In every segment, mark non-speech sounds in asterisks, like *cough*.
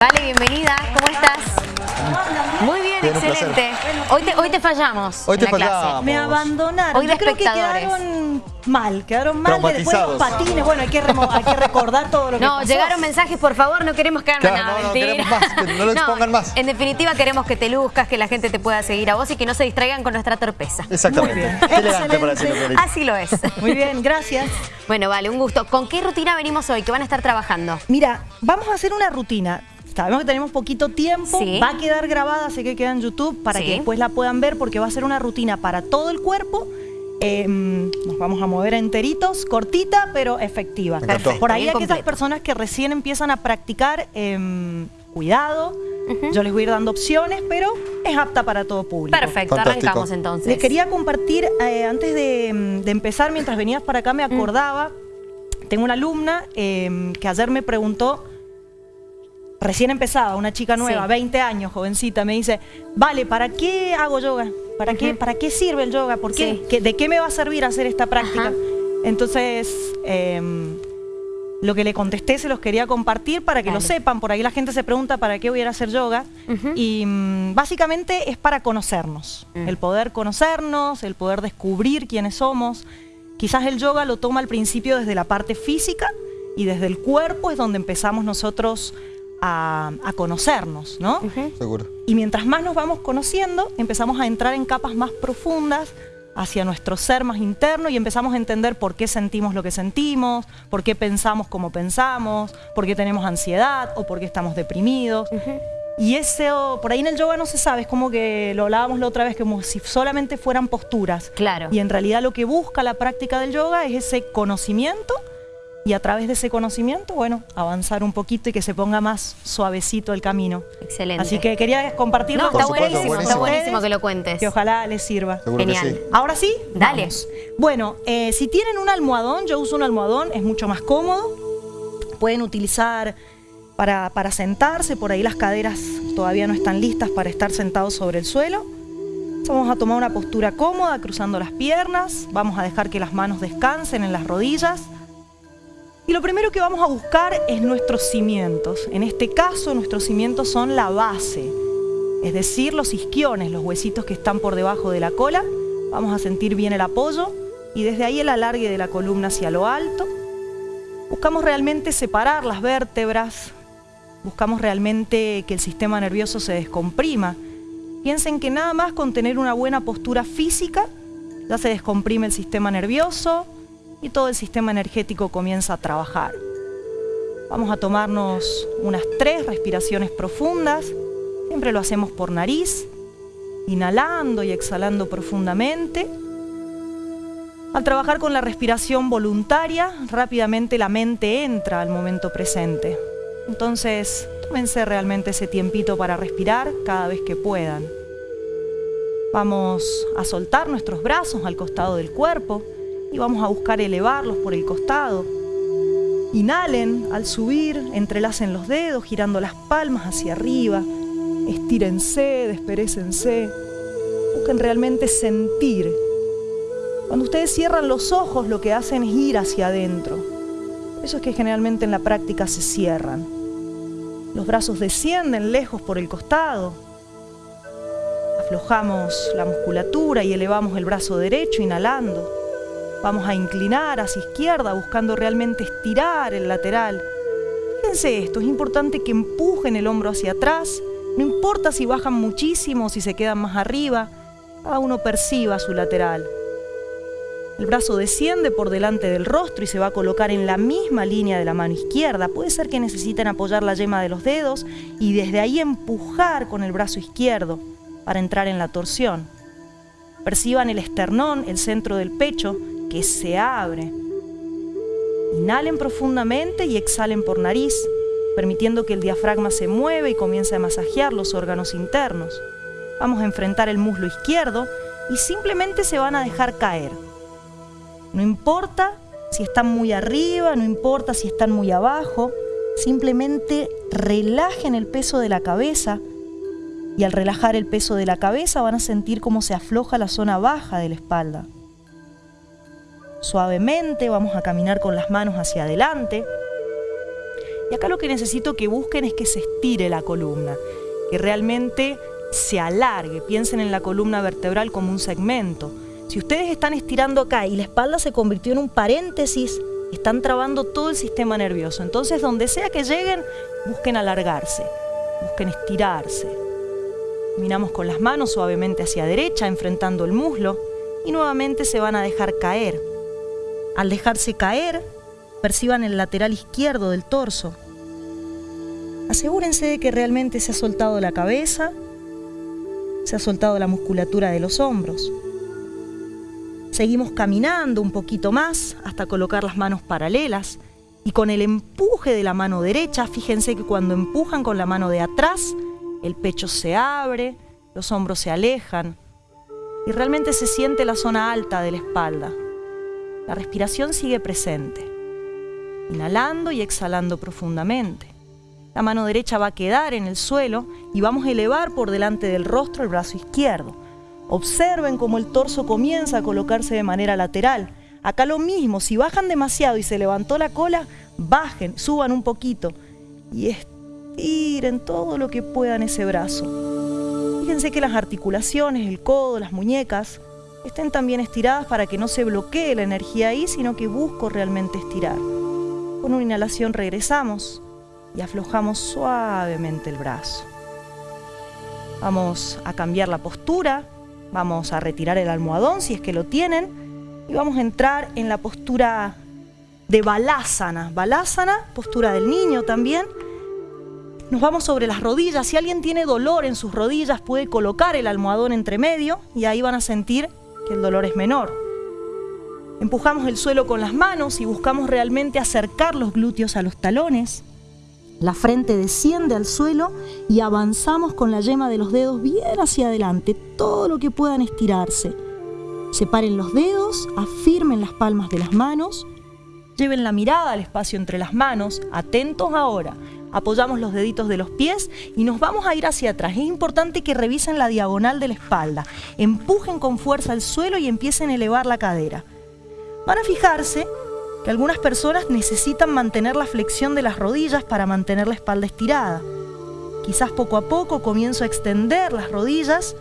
Vale, bienvenida. ¿Cómo estás? Muy bien, Bien, excelente. Hoy te, hoy te fallamos Hoy en te la clase. fallamos. Me abandonaron. Hoy de Yo creo que espectadores. quedaron mal, quedaron mal. de Después los patines, bueno, hay que, remo- hay que recordar todo lo que No, pasó. llegaron mensajes, por favor, no queremos que hagan Claro, nada, no, no, queremos más, que no lo *laughs* expongan más. En definitiva, queremos que te luzcas, que la gente te pueda seguir a vos y que no se distraigan con nuestra torpeza. Exactamente. Muy bien. Qué elegante para Excelente. decirlo. Así lo es. Muy bien, gracias. Bueno, vale, un gusto. ¿Con qué rutina venimos hoy? ¿Qué van a estar trabajando? Mira, vamos a hacer una rutina. Sabemos que tenemos poquito tiempo, Sí. va a quedar grabada, sé que queda en YouTube, para Sí. que después la puedan ver, porque va a ser una rutina para todo el cuerpo. Eh, nos vamos a mover enteritos, cortita, pero efectiva. Perfecto, Por ahí bien aquellas personas que recién empiezan a practicar, eh, cuidado, yo les voy a ir dando opciones, pero es apta para todo público. Perfecto, Fantástico. arrancamos entonces. Les quería compartir, eh, antes de, mm, de empezar, mientras venías para acá, me acordaba, tengo una alumna eh, que ayer me preguntó, recién empezaba, una chica nueva, Sí. 20 años, jovencita, me dice, vale, ¿para qué hago yoga? ¿Para, qué. ¿Para qué sirve el yoga? ¿Por qué? Sí. ¿Qué- ¿De qué me va a servir hacer esta práctica? Ajá. Entonces, eh, lo que le contesté se los quería compartir para que lo sepan. Por ahí la gente se pregunta para qué voy a ir a hacer yoga. Y mm, básicamente es para conocernos. Mm. El poder conocernos, el poder descubrir quiénes somos. Quizás el yoga lo toma al principio desde la parte física y desde el cuerpo es donde empezamos nosotros a, a conocernos, ¿no? Ujú. Seguro. Y mientras más nos vamos conociendo, empezamos a entrar en capas más profundas hacia nuestro ser más interno y empezamos a entender por qué sentimos lo que sentimos, por qué pensamos como pensamos, por qué tenemos ansiedad o por qué estamos deprimidos. Ujú. Y eso, por ahí en el yoga no se sabe, es como que lo hablábamos la otra vez, como si solamente fueran posturas. Claro. Y en realidad lo que busca la práctica del yoga es ese conocimiento y a través de ese conocimiento, bueno, avanzar un poquito y que se ponga más suavecito el camino. Excelente. Así que quería compartirlo No, con está buenísimo, buenísimo. está buenísimo que lo cuentes. Que ojalá les sirva. Seguro Genial. que sí. Ahora sí, Dale. vamos. Bueno, eh, si tienen un almohadón, yo uso un almohadón, es mucho más cómodo. Pueden utilizar para, para sentarse, por ahí las caderas todavía no están listas para estar sentados sobre el suelo. Vamos a tomar una postura cómoda, cruzando las piernas. Vamos a dejar que las manos descansen en las rodillas. Y lo primero que vamos a buscar es nuestros cimientos. En este caso, nuestros cimientos son la base, es decir, los isquiones, los huesitos que están por debajo de la cola. Vamos a sentir bien el apoyo y desde ahí el alargue de la columna hacia lo alto. Buscamos realmente separar las vértebras, buscamos realmente que el sistema nervioso se descomprima. Piensen que nada más con tener una buena postura física ya se descomprime el sistema nervioso y todo el sistema energético comienza a trabajar. Vamos a tomarnos unas tres respiraciones profundas. Siempre lo hacemos por nariz, inhalando y exhalando profundamente. Al trabajar con la respiración voluntaria, rápidamente la mente entra al momento presente. Entonces, tómense realmente ese tiempito para respirar cada vez que puedan. Vamos a soltar nuestros brazos al costado del cuerpo y vamos a buscar elevarlos por el costado. Inhalen al subir, entrelacen los dedos girando las palmas hacia arriba. Estírense, desperécense. Busquen realmente sentir. Cuando ustedes cierran los ojos lo que hacen es ir hacia adentro. Eso es que generalmente en la práctica se cierran. Los brazos descienden lejos por el costado. Aflojamos la musculatura y elevamos el brazo derecho inhalando. Vamos a inclinar hacia izquierda buscando realmente estirar el lateral. Fíjense esto, es importante que empujen el hombro hacia atrás. No importa si bajan muchísimo o si se quedan más arriba, cada uno perciba su lateral. El brazo desciende por delante del rostro y se va a colocar en la misma línea de la mano izquierda. Puede ser que necesiten apoyar la yema de los dedos y desde ahí empujar con el brazo izquierdo para entrar en la torsión. Perciban el esternón, el centro del pecho, que se abre. Inhalen profundamente y exhalen por nariz, permitiendo que el diafragma se mueva y comience a masajear los órganos internos. Vamos a enfrentar el muslo izquierdo y simplemente se van a dejar caer. No importa si están muy arriba, no importa si están muy abajo, simplemente relajen el peso de la cabeza y al relajar el peso de la cabeza van a sentir cómo se afloja la zona baja de la espalda. Suavemente vamos a caminar con las manos hacia adelante Y acá lo que necesito que busquen es que se estire la columna, que realmente se alargue. Piensen en la columna vertebral como un segmento. Si ustedes están estirando acá y la espalda se convirtió en un paréntesis, están trabando todo el sistema nervioso. Entonces, donde sea que lleguen, busquen alargarse, busquen estirarse. Miramos con las manos suavemente hacia derecha, enfrentando el muslo, y nuevamente se van a dejar caer. Al dejarse caer, perciban el lateral izquierdo del torso. Asegúrense de que realmente se ha soltado la cabeza, se ha soltado la musculatura de los hombros. Seguimos caminando un poquito más hasta colocar las manos paralelas y con el empuje de la mano derecha, fíjense que cuando empujan con la mano de atrás, el pecho se abre, los hombros se alejan y realmente se siente la zona alta de la espalda. La respiración sigue presente, inhalando y exhalando profundamente. La mano derecha va a quedar en el suelo y vamos a elevar por delante del rostro el brazo izquierdo. Observen cómo el torso comienza a colocarse de manera lateral. Acá lo mismo, si bajan demasiado y se levantó la cola, bajen, suban un poquito y estiren todo lo que puedan ese brazo. Fíjense que las articulaciones, el codo, las muñecas, estén también estiradas para que no se bloquee la energía ahí, sino que busco realmente estirar. Con una inhalación regresamos y aflojamos suavemente el brazo. Vamos a cambiar la postura, Vamos a retirar el almohadón si es que lo tienen y vamos a entrar en la postura de balásana. Balásana, postura del niño también. Nos vamos sobre las rodillas. Si alguien tiene dolor en sus rodillas puede colocar el almohadón entre medio y ahí van a sentir el dolor es menor. Empujamos el suelo con las manos y buscamos realmente acercar los glúteos a los talones. La frente desciende al suelo y avanzamos con la yema de los dedos bien hacia adelante, todo lo que puedan estirarse. Separen los dedos, afirmen las palmas de las manos, lleven la mirada al espacio entre las manos, atentos ahora. Apoyamos los deditos de los pies y nos vamos a ir hacia atrás. Es importante que revisen la diagonal de la espalda. Empujen con fuerza al suelo y empiecen a elevar la cadera. Van a fijarse que algunas personas necesitan mantener la flexión de las rodillas para mantener la espalda estirada. Quizás poco a poco comienzo a extender las rodillas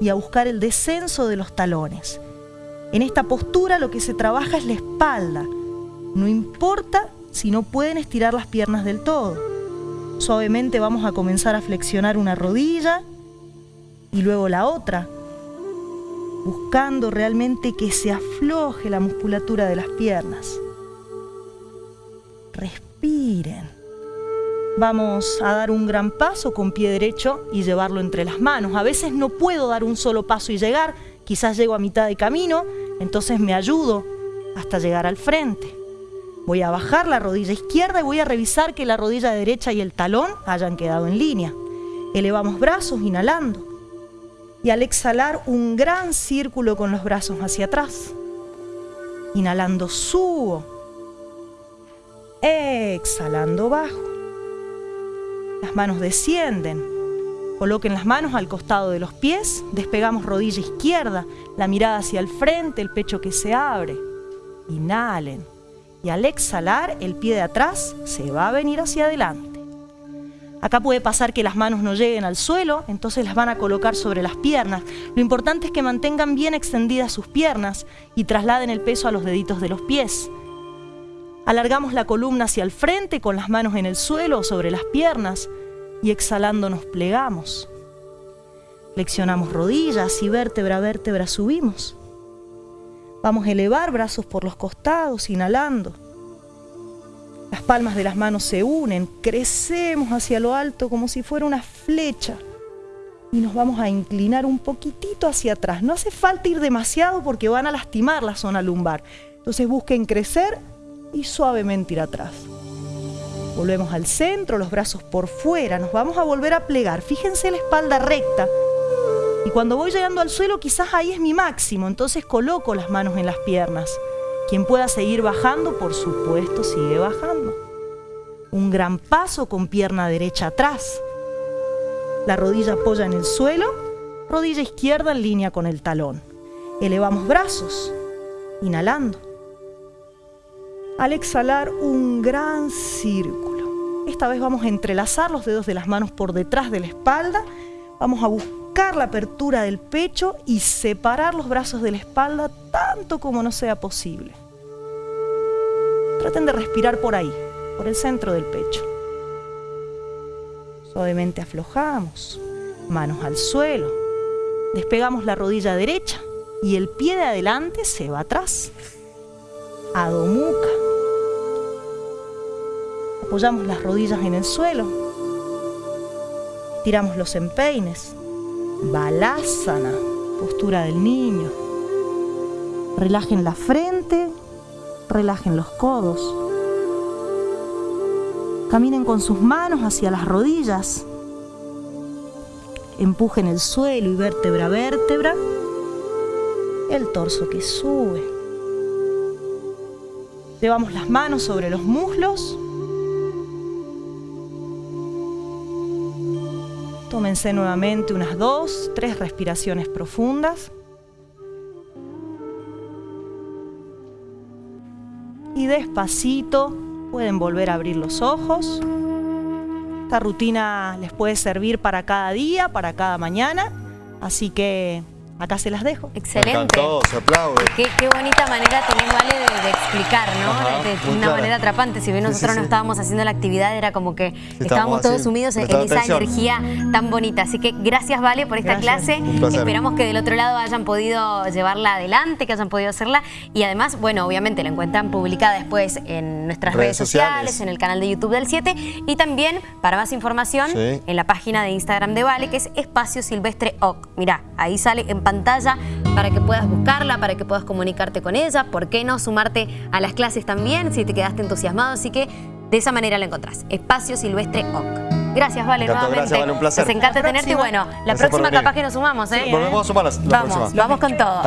y a buscar el descenso de los talones. En esta postura lo que se trabaja es la espalda. No importa si no pueden estirar las piernas del todo. Suavemente vamos a comenzar a flexionar una rodilla y luego la otra, buscando realmente que se afloje la musculatura de las piernas respiren. Vamos a dar un gran paso con pie derecho y llevarlo entre las manos. A veces no puedo dar un solo paso y llegar, quizás llego a mitad de camino, entonces me ayudo hasta llegar al frente. Voy a bajar la rodilla izquierda y voy a revisar que la rodilla derecha y el talón hayan quedado en línea. Elevamos brazos inhalando y al exhalar un gran círculo con los brazos hacia atrás. Inhalando subo Exhalando bajo. Las manos descienden. Coloquen las manos al costado de los pies, despegamos rodilla izquierda, la mirada hacia el frente, el pecho que se abre. Inhalen. Y al exhalar, el pie de atrás se va a venir hacia adelante. Acá puede pasar que las manos no lleguen al suelo, entonces las van a colocar sobre las piernas. Lo importante es que mantengan bien extendidas sus piernas y trasladen el peso a los deditos de los pies. Alargamos la columna hacia el frente con las manos en el suelo o sobre las piernas y exhalando nos plegamos. Flexionamos rodillas y vértebra a vértebra subimos. Vamos a elevar brazos por los costados, inhalando. Las palmas de las manos se unen, crecemos hacia lo alto como si fuera una flecha y nos vamos a inclinar un poquitito hacia atrás. No hace falta ir demasiado porque van a lastimar la zona lumbar. Entonces busquen crecer y suavemente ir atrás. Volvemos al centro, los brazos por fuera, nos vamos a volver a plegar. Fíjense la espalda recta. Y cuando voy llegando al suelo, quizás ahí es mi máximo, entonces coloco las manos en las piernas. Quien pueda seguir bajando, por supuesto, sigue bajando. Un gran paso con pierna derecha atrás. La rodilla apoya en el suelo, rodilla izquierda en línea con el talón. Elevamos brazos, inhalando al exhalar un gran círculo. Esta vez vamos a entrelazar los dedos de las manos por detrás de la espalda. Vamos a buscar la apertura del pecho y separar los brazos de la espalda tanto como no sea posible. Traten de respirar por ahí, por el centro del pecho. Suavemente aflojamos, manos al suelo. Despegamos la rodilla derecha y el pie de adelante se va atrás. Adho Mukha. Apoyamos las rodillas en el suelo. Tiramos los empeines. Balasana, postura del niño. Relajen la frente, relajen los codos. Caminen con sus manos hacia las rodillas. Empujen el suelo y vértebra a vértebra. El torso que sube. Llevamos las manos sobre los muslos. Tómense nuevamente unas dos, tres respiraciones profundas. Y despacito pueden volver a abrir los ojos. Esta rutina les puede servir para cada día, para cada mañana. Así que acá se las dejo. Excelente. Se aplaude. Qué, qué bonita manera tenés, Vale, de, de explicar, ¿no? Ajá, de, una clara. manera atrapante. Si bien nosotros sí, no sí. estábamos haciendo la actividad, era como que estábamos, Estábamos todos sumidos en, esa atención. energía tan bonita. Así que gracias, Vale, por esta Gracias. clase. Esperamos que del otro lado hayan podido llevarla adelante, que hayan podido hacerla. Y además, bueno, obviamente la encuentran publicada después en nuestras redes, Redes sociales, sociales. en el canal de YouTube del 7 y también, para más información, Sí. en la página de Instagram de Vale, que es Espacio Silvestre OC. Mirá, ahí sale en pantalla para que puedas buscarla, para que puedas comunicarte con ella, ¿por qué no sumarte a las clases también si te quedaste entusiasmado? Así que de esa manera la encontrás. Espacio Silvestre OC. Gracias, Vale, nuevamente. gracias, Vale, un placer. Nos encanta Hasta la tenerte y bueno, la Gracias próxima capaz que nos sumamos, ¿eh? Sí, Volvemos a sumar la, la vamos, próxima. vamos con todo.